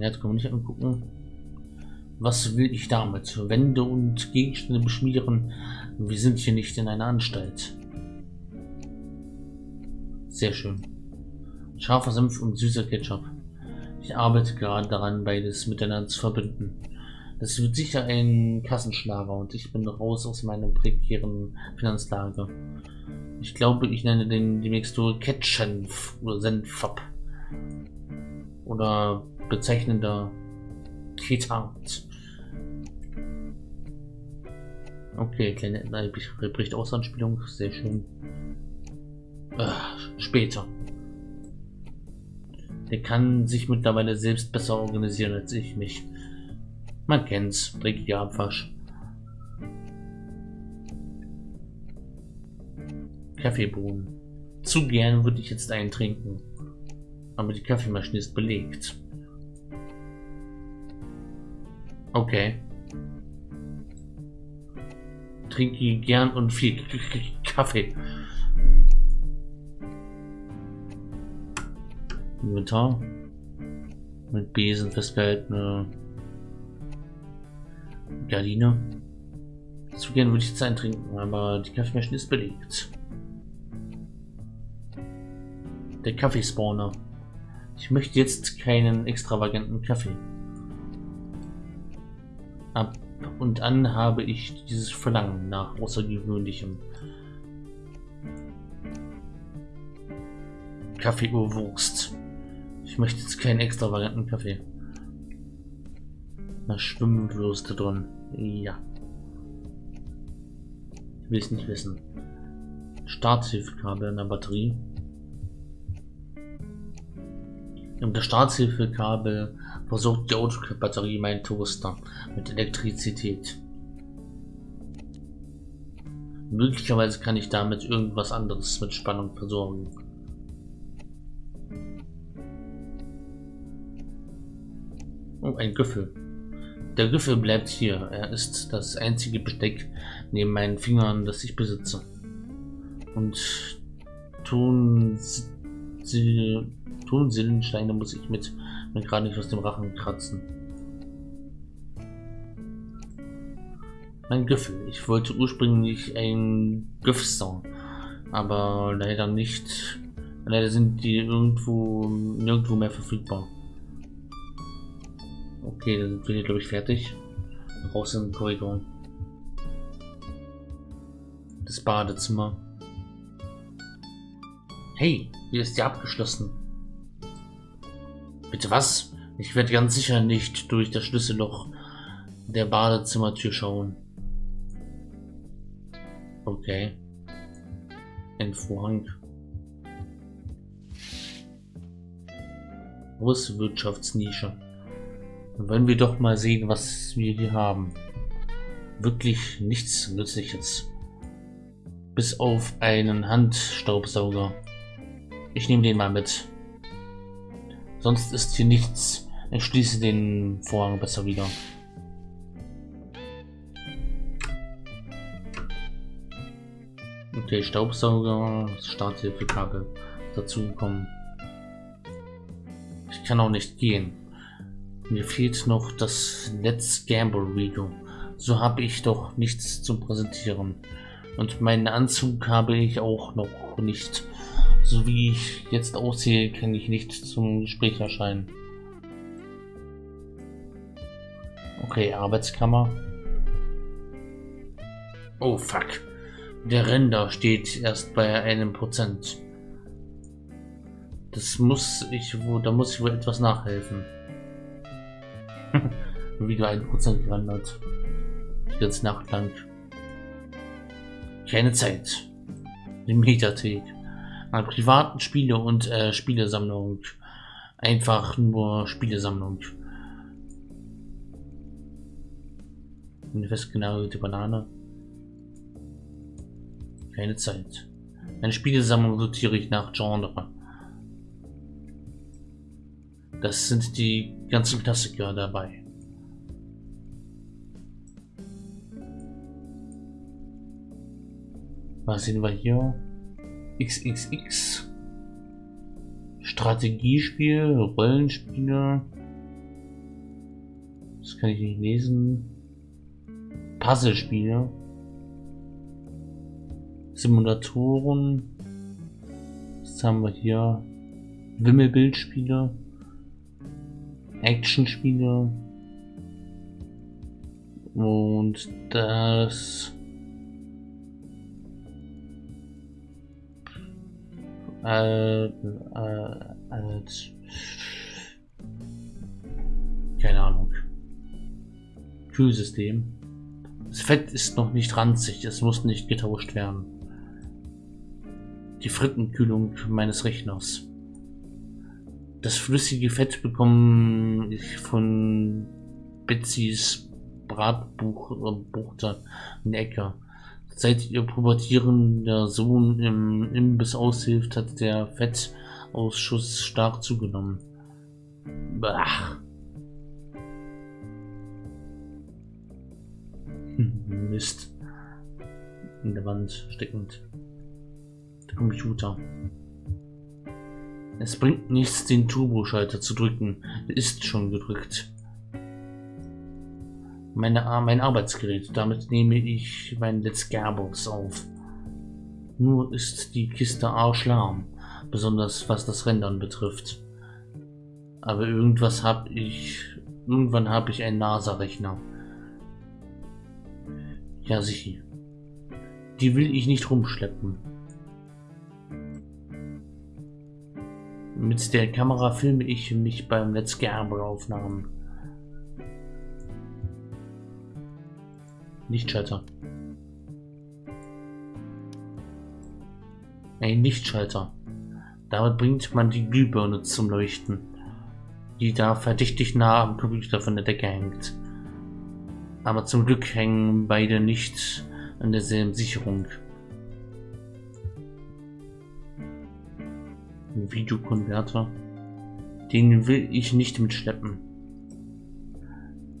Jetzt können wir nicht angucken. Was will ich damit? Wände und Gegenstände beschmieren. Wir sind hier nicht in einer Anstalt. Sehr schön. Scharfer Senf und süßer Ketchup. Ich arbeite gerade daran, beides miteinander zu verbinden. Das wird sicher ein Kassenschlager und ich bin raus aus meiner prekären Finanzlage. Ich glaube, ich nenne den die Mixtur Ketschenf oder Senfab. Oder bezeichnender Ketat. Okay, kleine bricht aus Anspielung, sehr schön. Ach, später. Der kann sich mittlerweile selbst besser organisieren als ich mich. Man kennt's, dreckiger Abwasch. Kaffeebohnen. Zu gern würde ich jetzt einen trinken. Aber die Kaffeemaschine ist belegt. Okay. Trinke gern und viel Kaffee. Inventar. Mit Besen festgehaltene Gardine. Zu gern würde ich jetzt eintrinken, aber die Kaffeemaschine ist belegt. Der Kaffeespawner. Ich möchte jetzt keinen extravaganten Kaffee. Und an habe ich dieses Verlangen nach außergewöhnlichem. Kaffee-Urwurst. Ich möchte jetzt keinen extravaganten Kaffee. Na, Schwimmwürste drin. Ja. Ich will es nicht wissen. Starthilfekabel in der Batterie. Und das Starthilfekabel versorgt die Autobatterie mein Toaster mit Elektrizität. Möglicherweise kann ich damit irgendwas anderes mit Spannung versorgen. Oh, ein Güffel. Der Güffel bleibt hier. Er ist das einzige Besteck neben meinen Fingern, das ich besitze. Und tun sie Tonsilbensteine muss ich mit mir gerade nicht aus dem Rachen kratzen. Mein Güffel. Ich wollte ursprünglich ein Güff-Song, aber leider nicht. Leider sind die irgendwo nirgendwo mehr verfügbar. Okay, dann sind wir glaube ich fertig. Raus in den Korridor. Das Badezimmer. Hey, hier ist ja abgeschlossen. Bitte was? Ich werde ganz sicher nicht durch das Schlüsselloch der Badezimmertür schauen. Okay. Ein Vorhang. Große Wirtschaftsnische. Dann wollen wir doch mal sehen, was wir hier haben. Wirklich nichts Nützliches. Bis auf einen Handstaubsauger. Ich nehme den mal mit. Sonst ist hier nichts. Ich den Vorhang besser wieder. Okay, Staubsauger, Starthilfekabel dazu gekommen. Ich kann auch nicht gehen. Mir fehlt noch das Let's Gamble Video. So habe ich doch nichts zum Präsentieren. Und meinen Anzug habe ich auch noch nicht. So wie ich jetzt aussehe, kann ich nicht zum Gespräch erscheinen. Okay, Arbeitskammer. Oh fuck. Der Render steht erst bei einem Prozent. Das muss ich wohl, da muss ich wohl etwas nachhelfen. Wieder ein Prozent gerendert. Die ganze Nacht lang. Keine Zeit. Die Mediathek an privaten Spiele und äh, Spielesammlung. Einfach nur Spielesammlung. Eine festgenagelte Banane. Keine Zeit. Eine Spielesammlung sortiere ich nach Genre. Das sind die ganzen Klassiker dabei. Was sehen wir hier? XXX. Strategiespiel, Rollenspiele. Das kann ich nicht lesen. Puzzlespiele. Simulatoren. Was haben wir hier? Wimmelbildspiele. Actionspiele. Und das äh, äh, als keine Ahnung Kühlsystem. Das Fett ist noch nicht ranzig, es muss nicht getauscht werden. Die Frittenkühlung meines Rechners. Das flüssige Fett bekomme ich von Betsys Bratbuchter in Ecker. Seit ihr pubertierender Sohn im Imbiss aushilft, hat der Fettausschuss stark zugenommen. Bah. Mist. In der Wand steckend. Der Computer. Es bringt nichts, den Turboschalter zu drücken. Ist schon gedrückt meine, mein Arbeitsgerät. Damit nehme ich mein Let's Gearbox auf. Nur ist die Kiste arschlahm, besonders was das Rendern betrifft. Aber irgendwas habe ich... Irgendwann habe ich einen NASA-Rechner. Ja, sicher. Die will ich nicht rumschleppen. Mit der Kamera filme ich mich beim Let's Gerber Aufnahmen. Lichtschalter. Ein Lichtschalter. Damit bringt man die Glühbirne zum Leuchten, die da verdächtig nah am Computer von der Decke hängt. Aber zum Glück hängen beide nicht an derselben Sicherung. Ein Videokonverter. Den will ich nicht mitschleppen.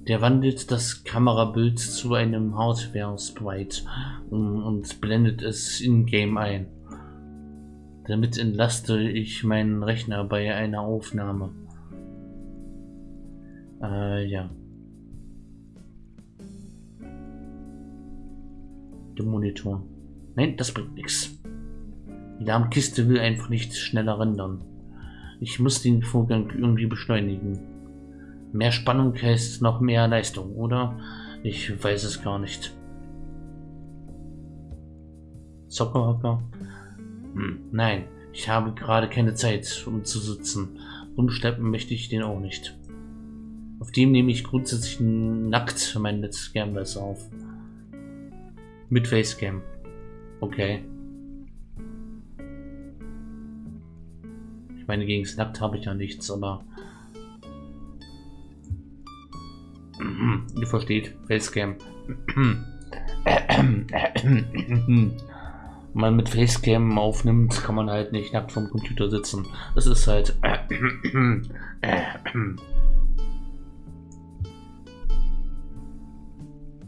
Der wandelt das Kamerabild zu einem Hardware-Sprite und blendet es in-game ein. Damit entlaste ich meinen Rechner bei einer Aufnahme. Äh, ja. Der Monitor. Nein, das bringt nichts. Die Darmkiste will einfach nicht schneller rendern. Ich muss den Vorgang irgendwie beschleunigen. Mehr Spannung heißt noch mehr Leistung, oder? Ich weiß es gar nicht. Zockerhocker? Hm, nein, ich habe gerade keine Zeit, um zu sitzen. Umschleppen möchte ich den auch nicht. Auf dem nehme ich grundsätzlich nackt mein Let's Gamblers auf. Mit Facecam. Okay. Ich meine, gegen Nackt habe ich ja nichts, aber Ihr versteht, Facecam. Man mit Facecam aufnimmt, kann man halt nicht nackt vom Computer sitzen. Das ist halt.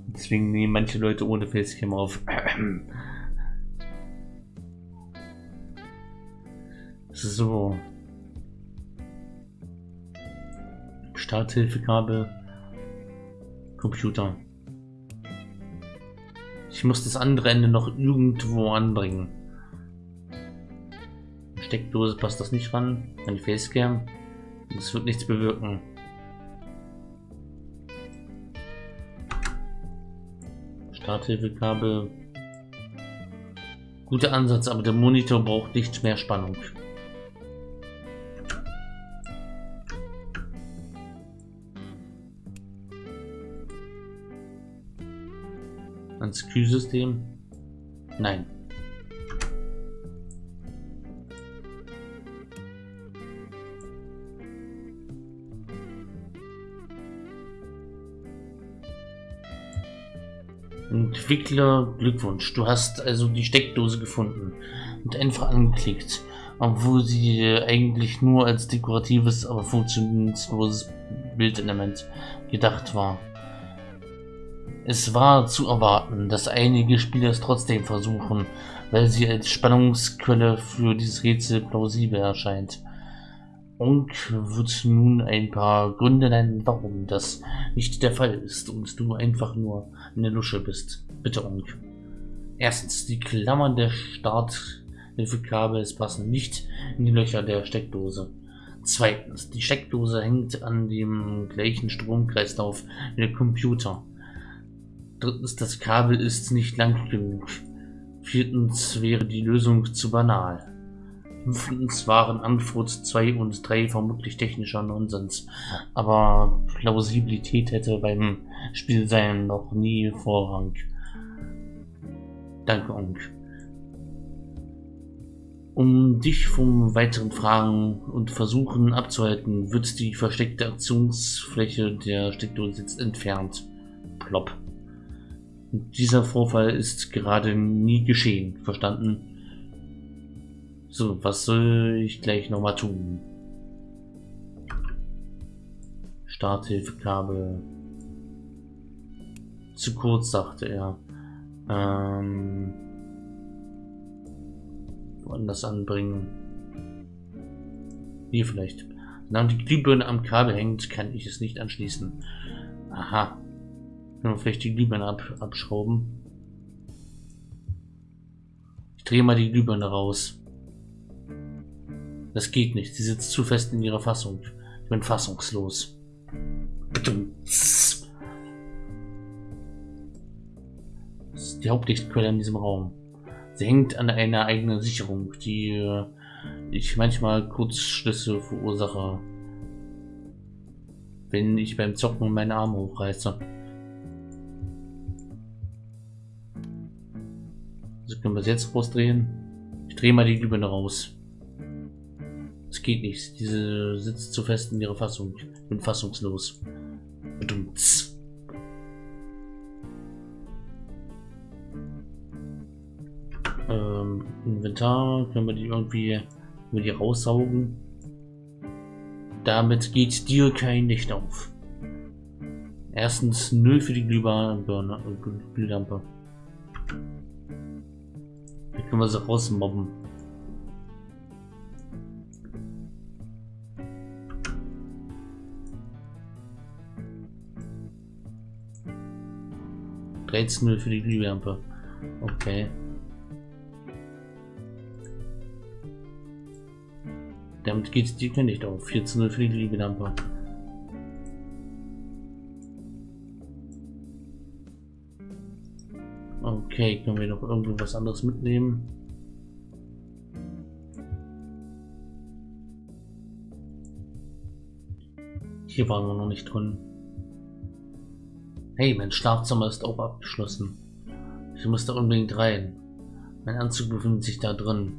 Deswegen nehmen manche Leute ohne Facecam auf. So. Starthilfekabel. Computer. Ich muss das andere Ende noch irgendwo anbringen. Steckdose passt das nicht ran. An die Facecam. Das wird nichts bewirken. Starthilfekabel. Guter Ansatz, aber der Monitor braucht nicht mehr Spannung. Ans Kühlsystem? Nein. Entwickler, Glückwunsch. Du hast also die Steckdose gefunden und einfach angeklickt, obwohl sie eigentlich nur als dekoratives, aber funktionsloses Bildelement gedacht war. Es war zu erwarten, dass einige Spieler es trotzdem versuchen, weil sie als Spannungsquelle für dieses Rätsel plausibel erscheint. Onk wird nun ein paar Gründe nennen, warum das nicht der Fall ist und du einfach nur eine Lusche bist. Bitte, Onk. Erstens, die Klammern der Starthilfekabels passen nicht in die Löcher der Steckdose. Zweitens, die Steckdose hängt an dem gleichen Stromkreislauf wie der Computer. Drittens, das Kabel ist nicht lang genug. Viertens wäre die Lösung zu banal. Fünftens waren Antwort 2 und 3 vermutlich technischer Nonsens, aber Plausibilität hätte beim Spielsein noch nie Vorrang. Danke, Onk. Um dich vom weiteren Fragen und Versuchen abzuhalten, wird die versteckte Aktionsfläche der Steckdose jetzt entfernt. Plopp. Dieser Vorfall ist gerade nie geschehen. Verstanden? So, was soll ich gleich nochmal tun? Starthilfekabel. Zu kurz, sagte er. Ähm, woanders anbringen. Hier vielleicht. Solange die Glühbirne am Kabel hängt, kann ich es nicht anschließen. Aha. Wir vielleicht die Glühbirne ab abschrauben? Ich drehe mal die Glühbirne raus. Das geht nicht. Sie sitzt zu fest in ihrer Fassung. Ich bin fassungslos. Das ist die Hauptlichtquelle in diesem Raum. Sie hängt an einer eigenen Sicherung, die äh, ich manchmal Kurzschlüsse verursache, wenn ich beim Zocken meine Arme hochreiße. Also können wir es jetzt rausdrehen. Ich drehe mal die Glühbirne raus. Es geht nicht. Diese sitzt zu fest in ihrer Fassung. Ich bin fassungslos. Bedumts. Ähm, Inventar. Können wir die irgendwie wir die raussaugen? Damit geht dir kein Licht auf. Erstens 0 für die Glühbirne, äh, Glühlampe. Können wir sie rausmobben. 13 für die Glühlampe. Okay. Damit geht die nicht auf. 14 für die Glühlampe. Okay, können wir noch irgendwas anderes mitnehmen? Hier waren wir noch nicht drin. Hey, mein Schlafzimmer ist auch abgeschlossen. Ich muss da unbedingt rein. Mein Anzug befindet sich da drin.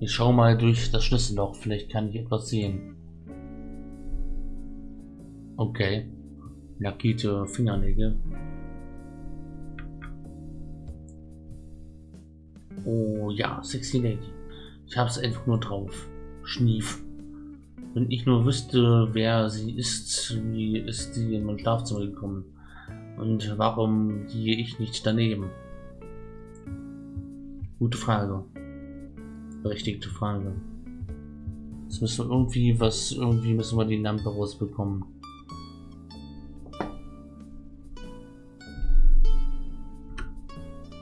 Ich schau mal durch das Schlüsselloch, vielleicht kann ich etwas sehen. Okay. Lackierte Fingernägel. Oh ja, sexy Lady. Ich hab's einfach nur drauf. Schnief. Wenn ich nur wüsste, wer sie ist, wie ist sie in mein Schlafzimmer gekommen? Und warum gehe ich nicht daneben? Gute Frage. Berechtigte Frage. Jetzt müssen wir irgendwie was, irgendwie müssen wir die Lampe rausbekommen.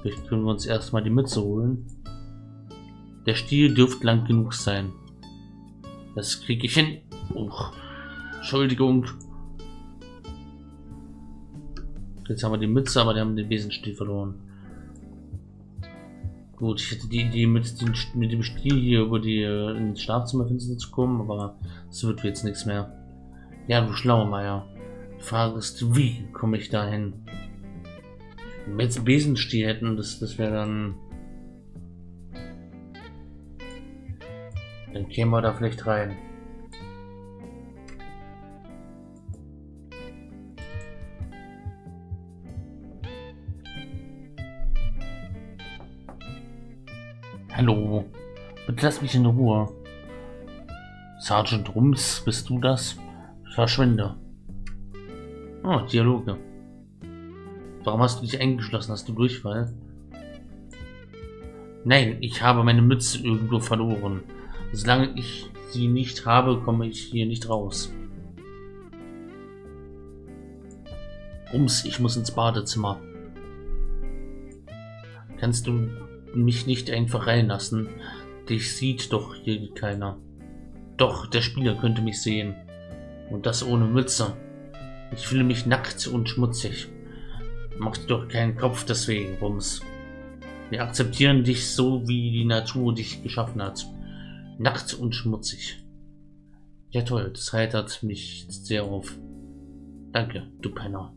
Vielleicht können wir uns erstmal die Mütze holen. Der Stiel dürfte lang genug sein. Das kriege ich hin. Uch. Entschuldigung. Jetzt haben wir die Mütze, aber die haben den Besenstiel verloren. Gut, ich hätte die Idee, mit, den, mit dem Stiel hier über die äh, ins Schlafzimmer zu kommen, aber es wird jetzt nichts mehr. Ja, du Schlauermeier. Die Frage ist, wie komme ich da hin? Wenn wir jetzt einen Besenstiel hätten, das, das wäre dann Dann kämen wir da vielleicht rein. Hallo, bitte lass mich in Ruhe. Sergeant Rums, bist du das? Verschwinde. Oh, Dialoge. Warum hast du dich eingeschlossen? Hast du Durchfall? Nein, ich habe meine Mütze irgendwo verloren. Solange ich sie nicht habe, komme ich hier nicht raus. Ums, ich muss ins Badezimmer. Kannst du mich nicht einfach reinlassen? Dich sieht doch hier keiner. Doch, der Spieler könnte mich sehen. Und das ohne Mütze. Ich fühle mich nackt und schmutzig. Mach dir doch keinen Kopf deswegen, Rums. Wir akzeptieren dich so, wie die Natur dich geschaffen hat. Nackt und schmutzig. Ja toll, das heitert mich sehr auf. Danke, du Penner.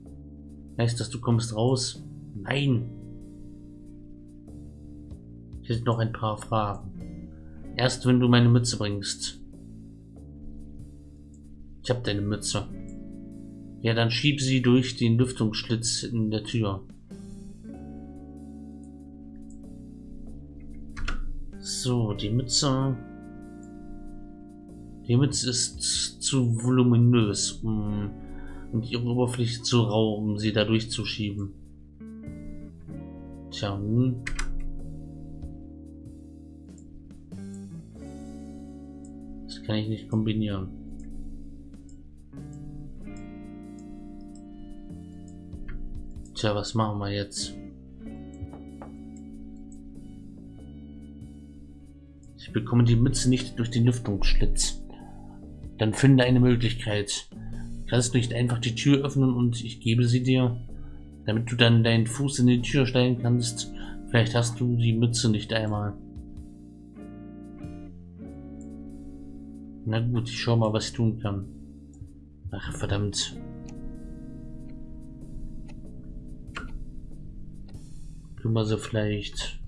Heißt das, du kommst raus? Nein. Ich hätte noch ein paar Fragen. Erst wenn du meine Mütze bringst. Ich habe deine Mütze. Ja, dann schieb sie durch den Lüftungsschlitz in der Tür. So, die Mütze. Die Mütze ist zu voluminös, um und ihre Oberfläche zu rau, um sie da durchzuschieben. Tja, hm. Das kann ich nicht kombinieren. Tja, was machen wir jetzt? Ich bekomme die Mütze nicht durch den Lüftungsschlitz. Dann finde eine Möglichkeit. Kannst du nicht einfach die Tür öffnen und ich gebe sie dir, damit du dann deinen Fuß in die Tür stellen kannst. Vielleicht hast du die Mütze nicht einmal. Na gut, ich schau mal, was ich tun kann. Ach, verdammt. Können wir sie vielleicht...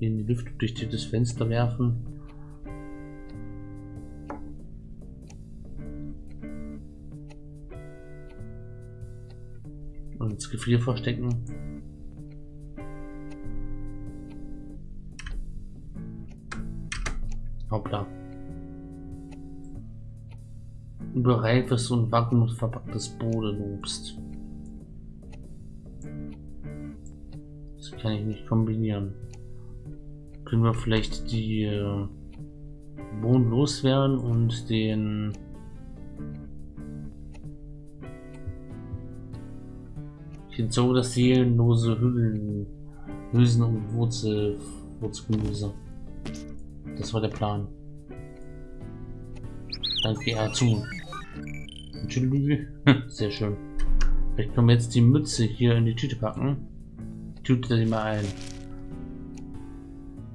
in die Luft durch das Fenster werfen. Und ins Gefrier verstecken. Über reifes und verpacktes Bodenobst. Das kann ich nicht kombinieren. Können wir vielleicht die äh, Bohnen loswerden und den so das seelenlose Hüllen, Hülsen und Wurzel, Wurzelgemüse. Das war der Plan. Danke, er zu. Entschuldigung. Sehr schön. Vielleicht können wir jetzt die Mütze hier in die Tüte packen. Tüte die mal ein.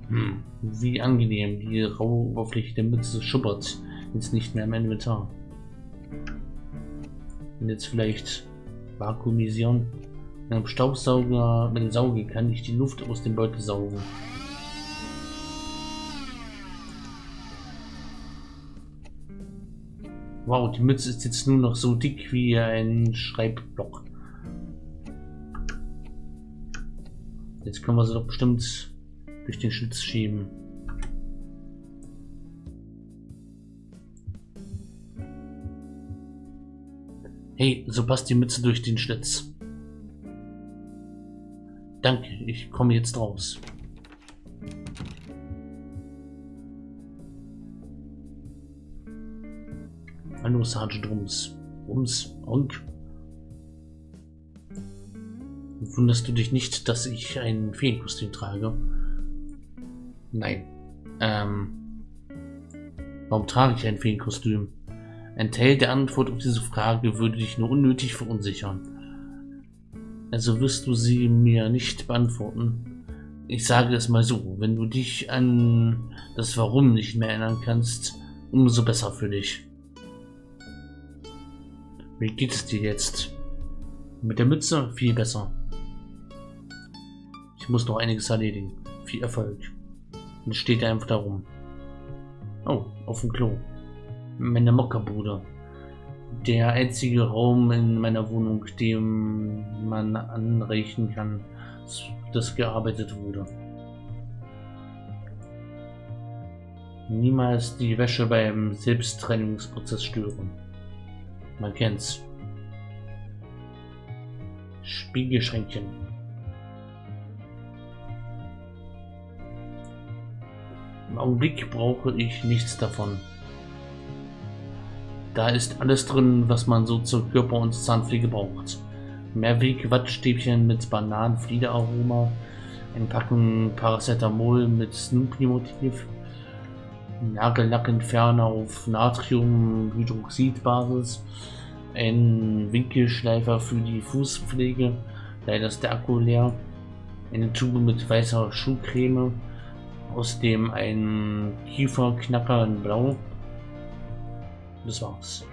Hm, wie angenehm. Die raue Oberfläche der Mütze schuppert jetzt nicht mehr im Inventar. Und jetzt vielleicht vakuumisieren. Mit einem Staubsauger, mit dem Sauge kann ich die Luft aus dem Beutel saugen. Wow, die Mütze ist jetzt nur noch so dick wie ein Schreibblock. Jetzt können wir sie doch bestimmt durch den Schlitz schieben. Hey, so passt die Mütze durch den Schlitz. Danke, ich komme jetzt raus. Hallo, Sergeant Rums. Rums, Onk. Wunderst du dich nicht, dass ich ein Feenkostüm trage? Nein. Ähm, warum trage ich ein Feenkostüm? Ein Teil der Antwort auf diese Frage würde dich nur unnötig verunsichern. Also wirst du sie mir nicht beantworten. Ich sage es mal so, wenn du dich an das Warum nicht mehr erinnern kannst, umso besser für dich. Wie geht es dir jetzt? Mit der Mütze viel besser. Ich muss noch einiges erledigen. Viel Erfolg. Und steht er einfach da rum. Oh, auf dem Klo. Meine Mockerbude. Der einzige Raum in meiner Wohnung, dem man anrechnen kann, dass gearbeitet wurde. Niemals die Wäsche beim Selbsttrennungsprozess stören. Man kennt's. Spiegelschränkchen. Im Augenblick brauche ich nichts davon. Da ist alles drin, was man so zur Körper- und Zahnpflege braucht. Mehrweg-Wattstäbchen mit Bananenfliederaroma, ein Packen Paracetamol mit Snoopy-Motiv, Nagellackentferner auf Natriumhydroxidbasis, ein Winkelschleifer für die Fußpflege, leider ist der Akku leer, eine Tube mit weißer Schuhcreme, außerdem ein Kieferknacker in Blau. Das war's.